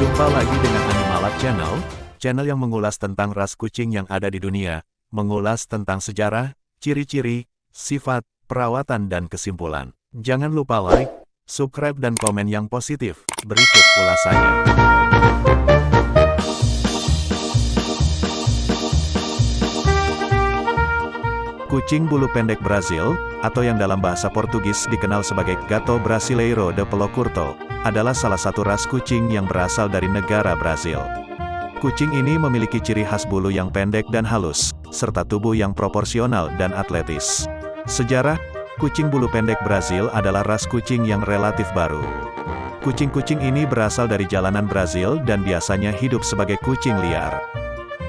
Jumpa lagi dengan Animalab Channel, channel yang mengulas tentang ras kucing yang ada di dunia, mengulas tentang sejarah, ciri-ciri, sifat, perawatan dan kesimpulan. Jangan lupa like, subscribe dan komen yang positif. Berikut ulasannya. Kucing bulu pendek Brazil, atau yang dalam bahasa Portugis dikenal sebagai Gato Brasileiro de Pelo Curto, adalah salah satu ras kucing yang berasal dari negara Brazil. Kucing ini memiliki ciri khas bulu yang pendek dan halus, serta tubuh yang proporsional dan atletis. Sejarah, kucing bulu pendek Brazil adalah ras kucing yang relatif baru. Kucing-kucing ini berasal dari jalanan Brazil dan biasanya hidup sebagai kucing liar.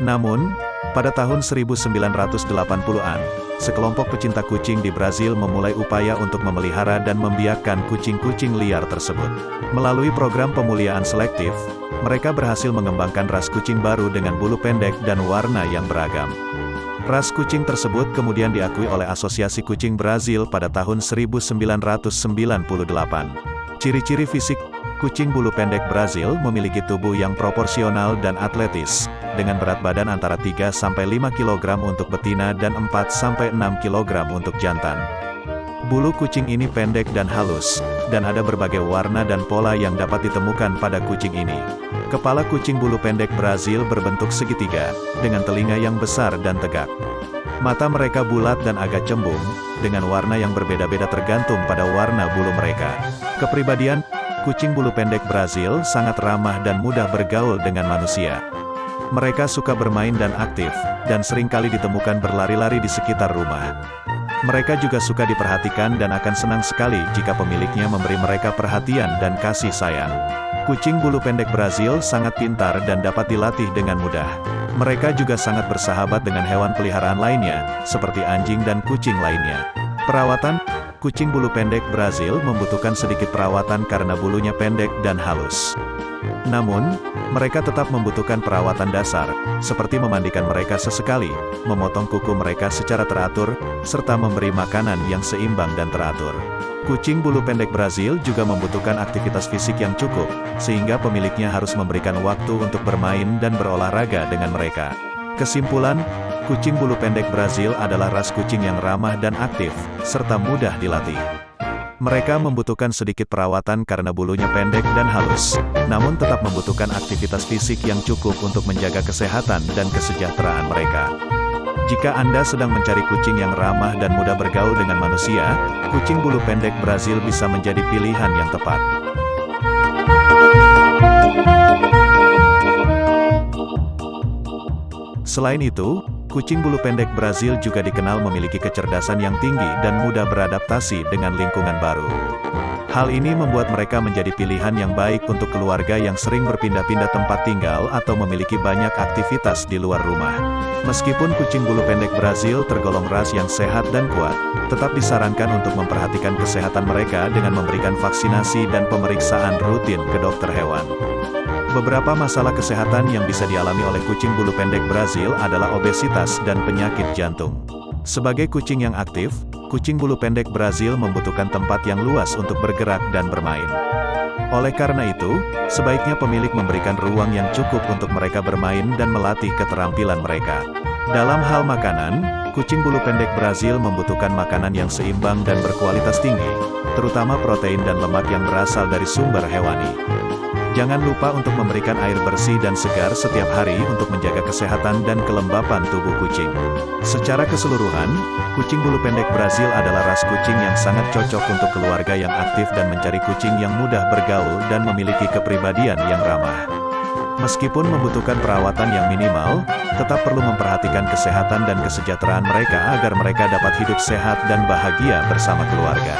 Namun, pada tahun 1980-an, sekelompok pecinta kucing di Brazil memulai upaya untuk memelihara dan membiarkan kucing-kucing liar tersebut. Melalui program pemuliaan selektif, mereka berhasil mengembangkan ras kucing baru dengan bulu pendek dan warna yang beragam. Ras kucing tersebut kemudian diakui oleh Asosiasi Kucing Brazil pada tahun 1998. Ciri-ciri fisik Kucing bulu pendek Brazil memiliki tubuh yang proporsional dan atletis, dengan berat badan antara 3-5 kg untuk betina dan 4-6 kg untuk jantan. Bulu kucing ini pendek dan halus, dan ada berbagai warna dan pola yang dapat ditemukan pada kucing ini. Kepala kucing bulu pendek Brazil berbentuk segitiga, dengan telinga yang besar dan tegak. Mata mereka bulat dan agak cembung, dengan warna yang berbeda-beda tergantung pada warna bulu mereka. Kepribadian Kucing bulu pendek Brazil sangat ramah dan mudah bergaul dengan manusia. Mereka suka bermain dan aktif, dan sering kali ditemukan berlari-lari di sekitar rumah. Mereka juga suka diperhatikan dan akan senang sekali jika pemiliknya memberi mereka perhatian dan kasih sayang. Kucing bulu pendek Brazil sangat pintar dan dapat dilatih dengan mudah. Mereka juga sangat bersahabat dengan hewan peliharaan lainnya, seperti anjing dan kucing lainnya. Perawatan Kucing bulu pendek Brazil membutuhkan sedikit perawatan karena bulunya pendek dan halus. Namun, mereka tetap membutuhkan perawatan dasar, seperti memandikan mereka sesekali, memotong kuku mereka secara teratur, serta memberi makanan yang seimbang dan teratur. Kucing bulu pendek Brazil juga membutuhkan aktivitas fisik yang cukup, sehingga pemiliknya harus memberikan waktu untuk bermain dan berolahraga dengan mereka. Kesimpulan, kucing bulu pendek Brazil adalah ras kucing yang ramah dan aktif, serta mudah dilatih. Mereka membutuhkan sedikit perawatan karena bulunya pendek dan halus, namun tetap membutuhkan aktivitas fisik yang cukup untuk menjaga kesehatan dan kesejahteraan mereka. Jika Anda sedang mencari kucing yang ramah dan mudah bergaul dengan manusia, kucing bulu pendek Brazil bisa menjadi pilihan yang tepat. Selain itu, kucing bulu pendek Brazil juga dikenal memiliki kecerdasan yang tinggi dan mudah beradaptasi dengan lingkungan baru. Hal ini membuat mereka menjadi pilihan yang baik untuk keluarga yang sering berpindah-pindah tempat tinggal atau memiliki banyak aktivitas di luar rumah. Meskipun kucing bulu pendek Brazil tergolong ras yang sehat dan kuat, tetap disarankan untuk memperhatikan kesehatan mereka dengan memberikan vaksinasi dan pemeriksaan rutin ke dokter hewan. Beberapa masalah kesehatan yang bisa dialami oleh kucing bulu pendek Brazil adalah obesitas dan penyakit jantung. Sebagai kucing yang aktif, kucing bulu pendek Brazil membutuhkan tempat yang luas untuk bergerak dan bermain. Oleh karena itu, sebaiknya pemilik memberikan ruang yang cukup untuk mereka bermain dan melatih keterampilan mereka. Dalam hal makanan, kucing bulu pendek Brazil membutuhkan makanan yang seimbang dan berkualitas tinggi, terutama protein dan lemak yang berasal dari sumber hewani. Jangan lupa untuk memberikan air bersih dan segar setiap hari untuk menjaga kesehatan dan kelembapan tubuh kucing. Secara keseluruhan, kucing bulu pendek Brazil adalah ras kucing yang sangat cocok untuk keluarga yang aktif dan mencari kucing yang mudah bergaul dan memiliki kepribadian yang ramah. Meskipun membutuhkan perawatan yang minimal, tetap perlu memperhatikan kesehatan dan kesejahteraan mereka agar mereka dapat hidup sehat dan bahagia bersama keluarga.